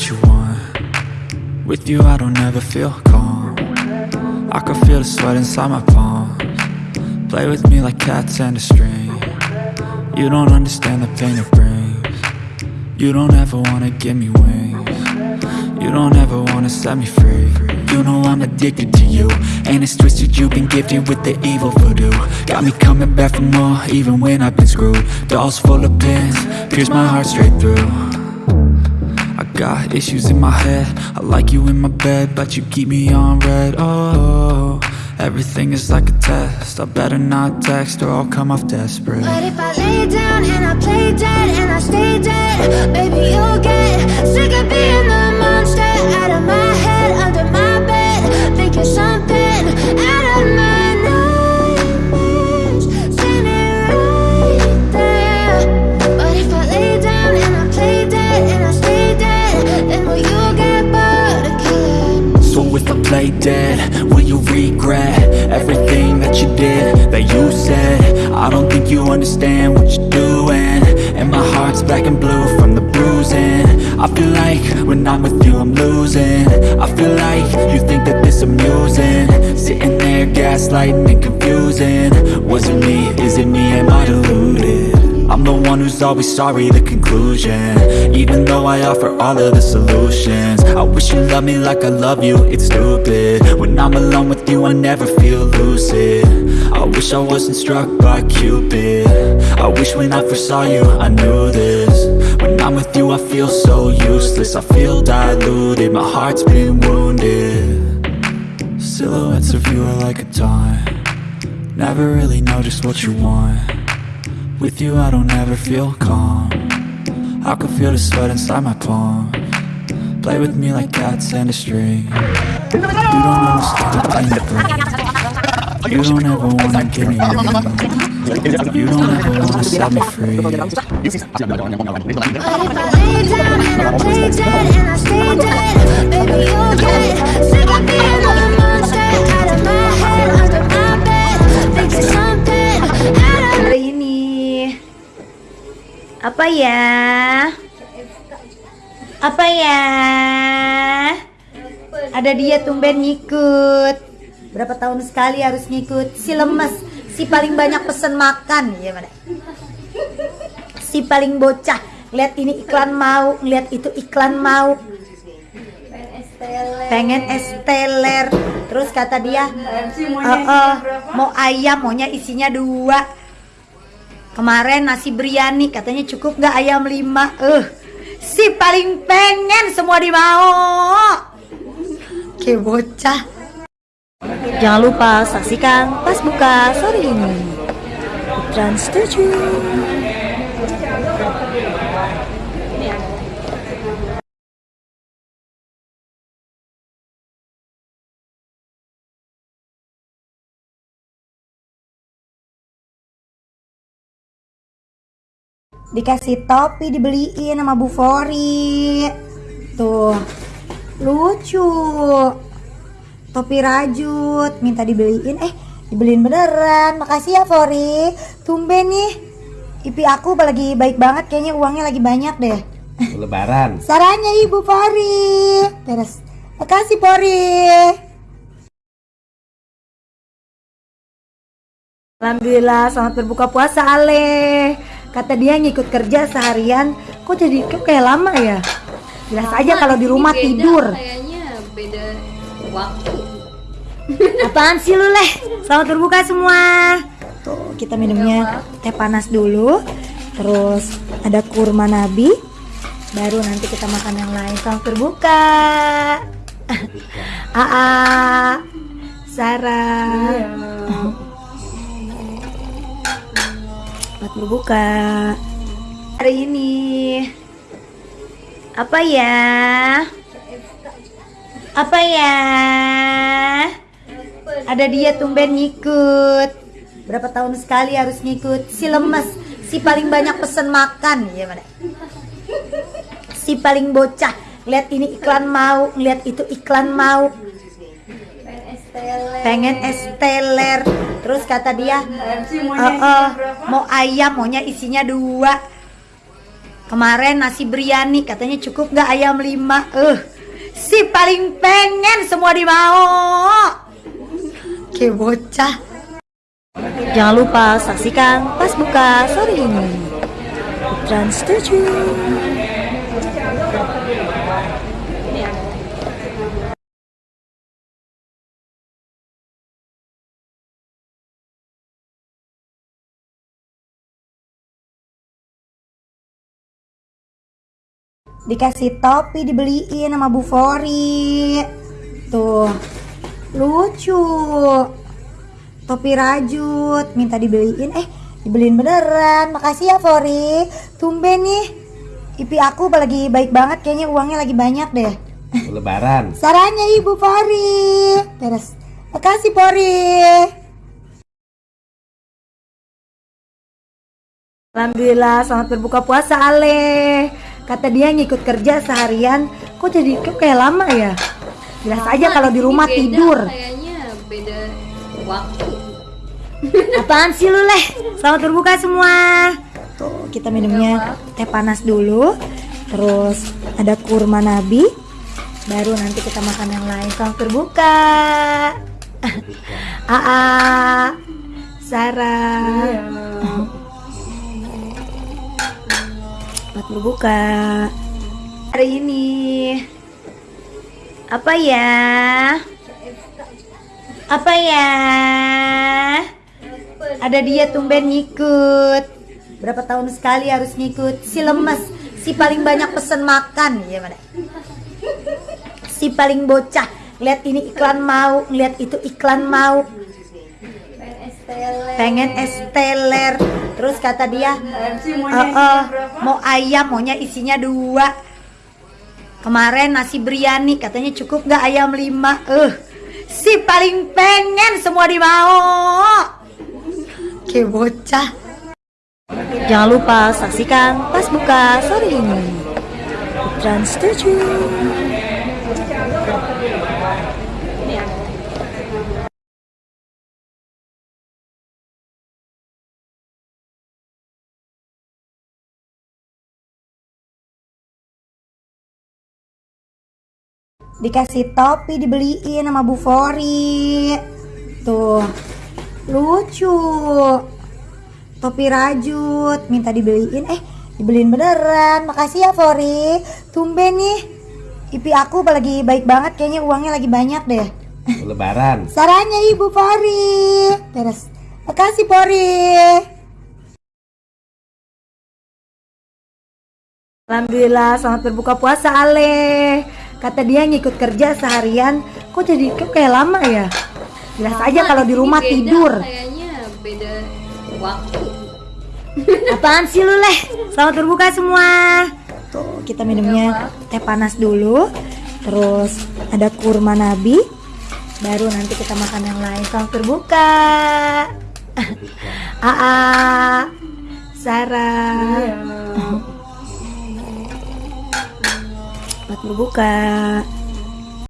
what you want. With you I don't ever feel calm. I can feel the sweat inside my palms. Play with me like cats and a string. You don't understand the pain it brings. You don't ever wanna give me wings. You don't ever wanna set me free. You know I'm addicted to you And it's twisted. You've been gifted with the evil voodoo. Got me coming back for more even when I've been screwed. Dolls full of pins, pierce my heart straight through got issues in my head. I like you in my bed But you keep me on red. Oh, everything is like a test. I better not text or I'll come off desperate. But if I lay down and I play dead and I stay dead Baby, you'll get sick of being the monster. Out of my head, under my bed Thinking something you understand what you're doing. And my heart's black and blue from the bruising. I feel like when I'm with you I'm losing. I feel like you think that this amusing. Sitting there gaslighting and confusing. Was it me, is it me, am I deluded? I'm the one who's always sorry, the conclusion. Even though I offer all of the solutions. I wish you loved me like I love you, it's stupid. When I'm alone with you, I never feel lucid. I wish I wasn't struck by Cupid. I wish when I first saw you, I knew this. When I'm with you, I feel so useless. I feel diluted, my heart's been wounded. Silhouettes of you are like a taunt. Never really know just what you want with you I don't ever feel calm. I can feel the sweat inside my palm. Play with me like cats and a string. You don't understand the pain brings. You don't ever wanna give me wings You don't ever wanna set me free. I lay down and I play dead and I stay dead apa ya? Apa ya? Ada dia tumben ngikut. Berapa tahun sekali harus ngikut? Si lemes si paling banyak pesen makan. Ya mana? Si paling bocah lihat ini iklan mau lihat itu iklan mau. Pengen esteller terus kata dia "Eh, eh, mau ayam maunya isinya dua kemarin nasi biryani katanya cukup nggak ayam lima? Eh si paling pengen semua dimau. Ke bocah. Jangan lupa saksikan pas buka sore ini. Trans 7 dikasih topi dibeliin sama Bu Fori. Tuh. Lucu. Topi rajut minta dibeliin. Eh dibeliin beneran. Makasih ya Fori. Tumben nih. Ipi aku lagi baik banget. Kayaknya uangnya lagi banyak deh. Lebaran. saranya ibu Fori. Beres. Makasih Fori. Alhamdulillah selamat berbuka puasa Ale Kata dia ngikut kerja seharian Kok jadi kok kayak lama ya? Jelas aja kalau di rumah Beda, tidur. Kayaknya beda waktu. Apaan sih lu leh? Selamat berbuka semua. Tuh kita minumnya teh panas dulu Terus ada kurma nabi Baru nanti kita makan yang lain. Selamat berbuka. Aa Sarah Selamat berbuka. Hari ini. Apa ya? Apa ya? Ada dia tumben ngikut. Berapa tahun sekali harus ngikut? Si lemes Si paling banyak pesen makan. Ya mana? Si paling bocah. Lihat ini iklan mau Lihat itu iklan mau. Pengen esteller terus kata dia "Eh, eh, mau ayam maunya isinya dua Kemarin nasi biryani katanya cukup nggak ayam lima. Eh, si paling pengen semua dimau. Kayak bocah. Jangan lupa saksikan pas buka sore ini. Trans 7. Dikasih topi dibeliin sama Bu Fori. Tuh. Lucu. Topi rajut minta dibeliin. Eh dibeliin beneran. Makasih ya Fori. Tumben nih. IP aku lagi baik banget kayaknya uangnya lagi banyak deh. Lebaran. Saranya Ibu Fori. Terus Makasih Fori. Alhamdulillah selamat berbuka puasa Ale Kata dia ngikut kerja seharian Kok jadi kok kayak lama ya? Jelas aja kalau di rumah beda, tidur. Kayaknya beda waktu. Apaan sih lu leh? Selamat berbuka semua. Tuh kita minumnya teh panas dulu Terus ada kurma nabi Baru nanti kita makan yang lain. Selamat berbuka. Aa Sarah. Selamat berbuka. Hari ini. Apa ya? Apa ya? Ada dia tumben ngikut. Berapa tahun sekali harus ngikut? Si lemes. Si paling banyak pesen makan. Mana Si paling bocah. Lihat ini iklan mau Lihat itu iklan mau pengen es teler. Terus kata dia "Eh, eh, mau ayam maunya isinya dua. Kemarin nasi biryani katanya cukup nggak ayam lima. Eh si paling pengen semua dimau. Kayak bocah. Jangan lupa saksikan pas buka sore ini. Trans 7 dikasih topi dibeliin sama Bu Fori. Tuh. Lucu. Topi rajut minta dibeliin. Eh dibeliin beneran. Makasih ya Fori. Tumben nih. IP aku lagi baik banget kayaknya uangnya lagi banyak deh. Lebaran. Saranya Ibu Fori. Terus. Makasih Fori. Alhamdulillah selamat berbuka puasa Ale Kata dia ngikut kerja seharian Kok jadi kok kayak lama ya? Jelas Sama, aja kalau di rumah beda, tidur. Kayaknya beda waktu. Apaan sih lu leh? Selamat berbuka semua. Tuh kita minumnya teh panas dulu. Terus ada kurma nabi. Baru nanti kita makan yang lain. Selamat berbuka. Aa Sarah Selamat berbuka